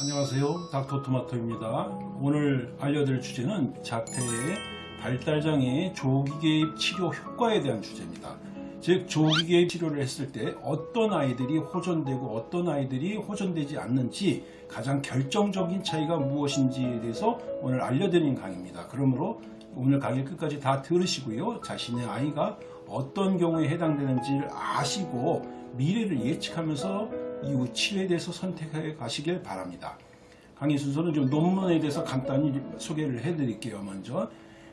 안녕하세요. 닥터토마토입니다. 오늘 알려드릴 주제는 자폐의 발달장애 조기개입 치료 효과에 대한 주제입니다. 즉 조기개입 치료를 했을 때 어떤 아이들이 호전되고 어떤 아이들이 호전되지 않는지 가장 결정적인 차이가 무엇인지에 대해서 오늘 알려드리는 강의입니다. 그러므로 오늘 강의 끝까지 다 들으시고요. 자신의 아이가 어떤 경우에 해당되는지를 아시고 미래를 예측하면서 이후 치료에 대해서 선택해 가시길 바랍니다. 강의 순서는 좀 논문에 대해서 간단히 소개를 해드릴게요. 먼저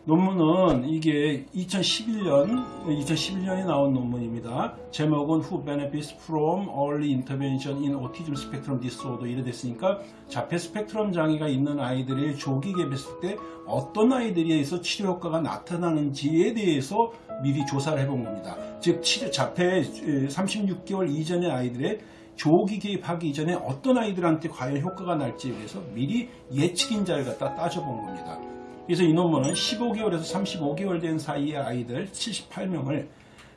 논문은 이게 2011년 2011년에 나온 논문입니다. 제목은 Who benefits from early intervention in autism spectrum disorder 이래 됐으니까 자폐 스펙트럼 장애가 있는 아이들의 조기 개입했을 때 어떤 아이들에서 치료 효과가 나타나는지에 대해서 미리 조사를 해본 겁니다. 즉 치료 자폐 36개월 이전의 아이들의 조기 개입하기 이전에 어떤 아이들한테 과연 효과가 날지에 대해서 미리 예측인자를 갖다 따져본 겁니다. 그래서 이 논문은 15개월에서 35개월 된 사이의 아이들 78명을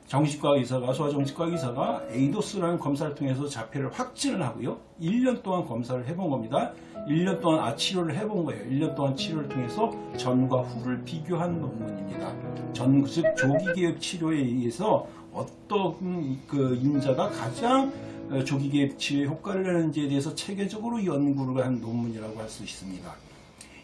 정신과 의사가 소아정신과 의사가 에이도스라는 검사를 통해서 자폐를 확진을 하고요. 1년 동안 검사를 해본 겁니다. 1년 동안 아 치료를 해본 거예요. 1년 동안 치료를 통해서 전과 후를 비교한 논문입니다. 전, 즉 조기 개입 치료에 의해서 어떤 그 인자가 가장 조기 개입 치료에 효과를 내는지에 대해서 체계적으로 연구를 한 논문이라고 할 수 있습니다.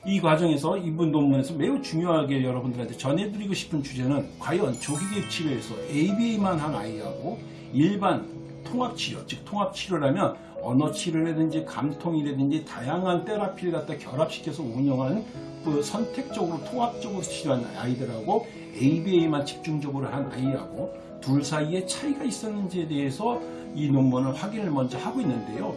이 과정에서 이분 논문에서 매우 중요하게 여러분들한테 전해드리고 싶은 주제는 과연 조기 개입 치료에서 ABA만 한 아이하고 일반 통합치료, 즉 통합치료라면 언어치료라든지 감통이라든지 다양한 테라피를 갖다 결합시켜서 운영하는 그 선택적으로 통합적으로 치료한 아이들하고 ABA만 집중적으로 한 아이하고 둘 사이에 차이가 있었는지에 대해서 이 논문을 확인을 먼저 하고 있는데요.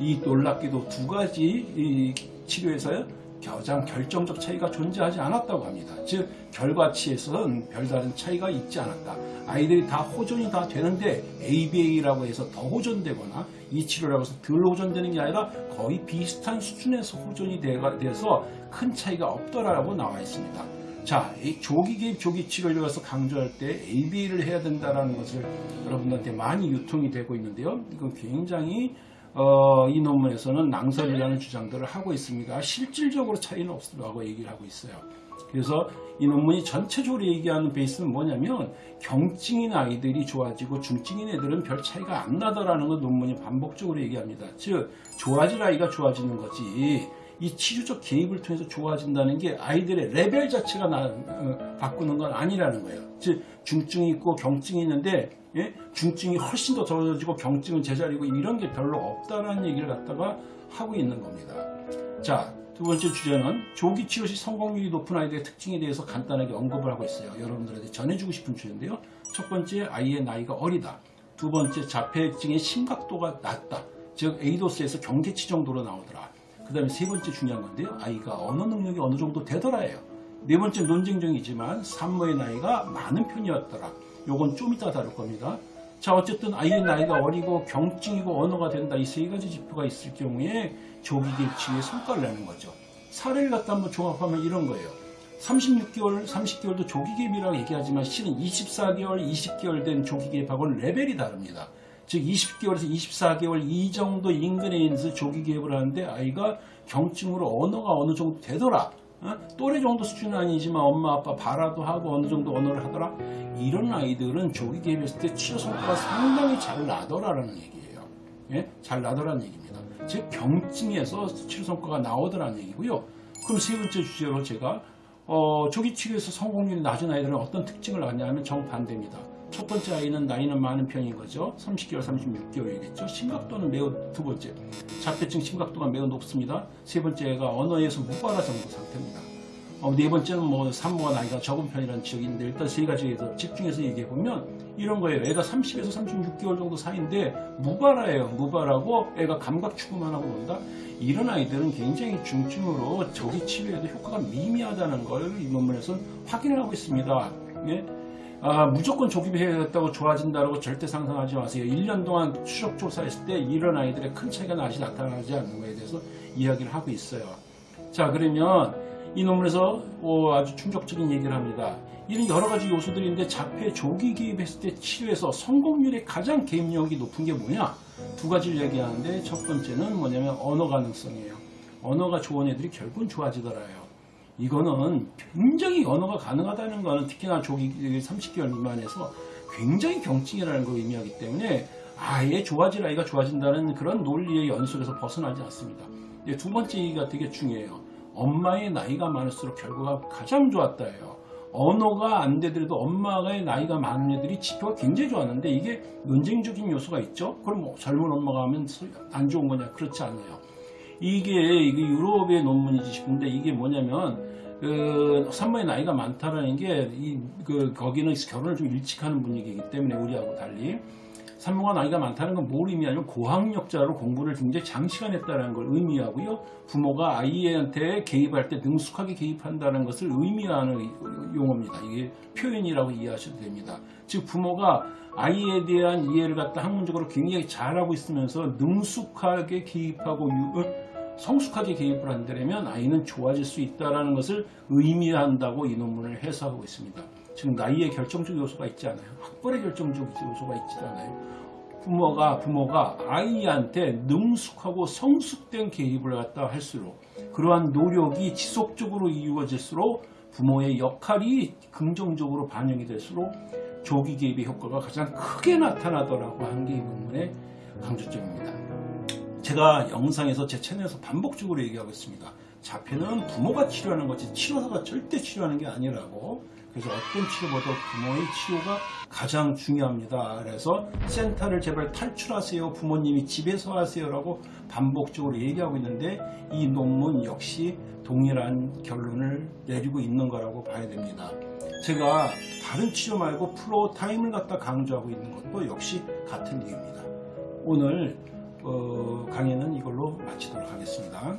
이 놀랍게도 두 가지 치료에서 가장 결정적 차이가 존재하지 않았다고 합니다. 즉 결과치에서는 별다른 차이가 있지 않았다. 아이들이 다 호전이 다 되는데 ABA라고 해서 더 호전되거나 이 치료라고 해서 덜 호전되는 게 아니라 거의 비슷한 수준에서 호전이 돼서 큰 차이가 없더라고 나와 있습니다. 자, 조기 개입 조기 치료를 위해서 강조할 때 ABA를 해야 된다는 것을 여러분들한테 많이 유통이 되고 있는데요. 이건 굉장히 어, 이 논문에서는 낭설이라는 주장들을 하고 있습니다. 실질적으로 차이는 없다고 얘기를 하고 있어요. 그래서 이 논문이 전체적으로 얘기하는 베이스는 뭐냐면 경증인 아이들이 좋아지고 중증인 애들은 별 차이가 안 나더라는 걸 논문이 반복적으로 얘기합니다. 즉 좋아질 아이가 좋아지는 거지 이 치료적 개입을 통해서 좋아진다는 게 아이들의 레벨 자체가 나, 어, 바꾸는 건 아니라는 거예요. 즉 중증이 있고 경증이 있는데 예? 중증이 훨씬 더 적어지고 경증은 제자리고 이런 게 별로 없다는 얘기를 갖다가 하고 있는 겁니다. 자, 두 번째 주제는 조기 치료 시 성공률이 높은 아이들의 특징에 대해서 간단하게 언급을 하고 있어요. 여러분들한테 전해주고 싶은 주제인데요. 첫 번째, 아이의 나이가 어리다. 두 번째, 자폐증의 심각도가 낮다. 즉, 에이도스에서 경계치 정도로 나오더라. 그 다음에 세 번째 중요한 건데요. 아이가 언어 능력이 어느 정도 되더라예요. 네 번째 논쟁적이지만 산모의 나이가 많은 편이었더라. 요건 좀 이따 다룰 겁니다. 자 어쨌든 아이의 나이가 어리고 경증이고 언어가 된다 이 세 가지 지표가 있을 경우에 조기 개치에 성과를 내는 거죠. 사례를 갖다 한번 종합하면 이런 거예요. 36개월, 30개월도 조기 개입이라고 얘기하지만 실은 24개월, 20개월 된 조기 개입하고는 레벨이 다릅니다. 즉 20개월에서 24개월 이 정도 인근에 있는 조기 개입을 하는데 아이가 경증으로 언어가 어느 정도 되더라. 어? 또래 정도 수준은 아니지만 엄마 아빠 발화도 하고 어느 정도 언어를 하더라. 이런 아이들은 조기 개입했을 때 치료 성과가 상당히 잘 나더라라는 얘기예요. 예? 잘 나더라는 얘기입니다. 즉 경증에서 치료 성과가 나오더라는 얘기고요. 그럼 세 번째 주제로 제가 어, 조기 치료에서 성공률이 낮은 아이들은 어떤 특징을 갖냐면 정반대입니다. 첫 번째 아이는 나이는 많은 편인 거죠. 30개월, 36개월이겠죠. 심각도는 매우 두 번째. 자폐증 심각도가 매우 높습니다. 세 번째가 언어에서 무발화 정도 상태입니다. 어, 네 번째는 뭐 산모가 나이가 적은 편이라는 있는데 일단 세 가지에서 집중해서 얘기해 보면 이런 거예요. 애가 30에서 36개월 정도 사이인데 무발화예요. 무발하고 애가 감각 추구만 하고 논다. 이런 아이들은 굉장히 중증으로 조기 치료에도 효과가 미미하다는 걸 이 논문에서 확인을 하고 있습니다. 네? 아, 무조건 조기배해야겠다고 좋아진다고 절대 상상하지 마세요. 1년 동안 추적 조사했을 때 이런 아이들의 큰 차이가 나시 나타나지 않는 것에 대해서 이야기를 하고 있어요. 자 그러면 이 논문에서 어, 아주 충격적인 얘기를 합니다. 이런 여러 가지 요소들인데 자폐 조기 개입했을 때 치료에서 성공률이 가장 개입력이 높은 게 뭐냐? 두 가지를 얘기하는데 첫 번째는 뭐냐면 언어 가능성이에요. 언어가 좋은 애들이 결국은 좋아지더라요. 이거는 굉장히 언어가 가능하다는 거는 특히나 조기 30개월 미만에서 굉장히 경증이라는 걸 의미하기 때문에 아예 좋아질 아이가 좋아진다는 그런 논리의 연속에서 벗어나지 않습니다. 두 번째 얘기가 되게 중요해요. 엄마의 나이가 많을수록 결과가 가장 좋았다예요. 언어가 안 되더라도 엄마의 나이가 많은 애들이 지표가 굉장히 좋았는데 이게 논쟁적인 요소가 있죠. 그럼 뭐 젊은 엄마가 하면 안 좋은 거냐? 그렇지 않아요. 이게 유럽의 논문이지 싶은데 이게 뭐냐면 그 산모의 나이가 많다라는 게 이 그 거기는 결혼을 좀 일찍 하는 분위기이기 때문에 우리하고 달리 산모가 나이가 많다는 건 뭘 의미하냐면 고학력자로 공부를 굉장히 장시간 했다는 걸 의미하고요. 부모가 아이한테 개입할 때 능숙하게 개입한다는 것을 의미하는 용어입니다. 이게 표현이라고 이해하셔도 됩니다. 즉 부모가 아이에 대한 이해를 갖다 학문적으로 굉장히 잘하고 있으면서 능숙하게 개입하고 유- 성숙하게 개입을 한다면 아이는 좋아질 수 있다는 것을 의미한다고 이 논문을 해석하고 있습니다. 지금 나이의 결정적 요소가 있지 않아요. 학벌의 결정적 요소가 있지 않아요. 부모가 부모가 아이한테 능숙하고 성숙된 개입을 갖다 할수록 그러한 노력이 지속적으로 이루어질수록 부모의 역할이 긍정적으로 반영이 될수록 조기 개입의 효과가 가장 크게 나타나더라고 하는 게이 논문의 강조점입니다. 제가 영상에서 제 채널에서 반복적으로 얘기하고 있습니다. 자폐는 부모가 치료하는 거지 치료사가 절대 치료하는 게 아니라고. 그래서 어떤 치료보다 부모의 치료가 가장 중요합니다. 그래서 센터를 제발 탈출하세요. 부모님이 집에서 하세요라고 반복적으로 얘기하고 있는데 이 논문 역시 동일한 결론을 내리고 있는 거라고 봐야 됩니다. 제가 다른 치료 말고 flow time을 갖다 강조하고 있는 것도 역시 같은 이유입니다. 오늘 어, 강의는 이걸로 마치도록 하겠습니다.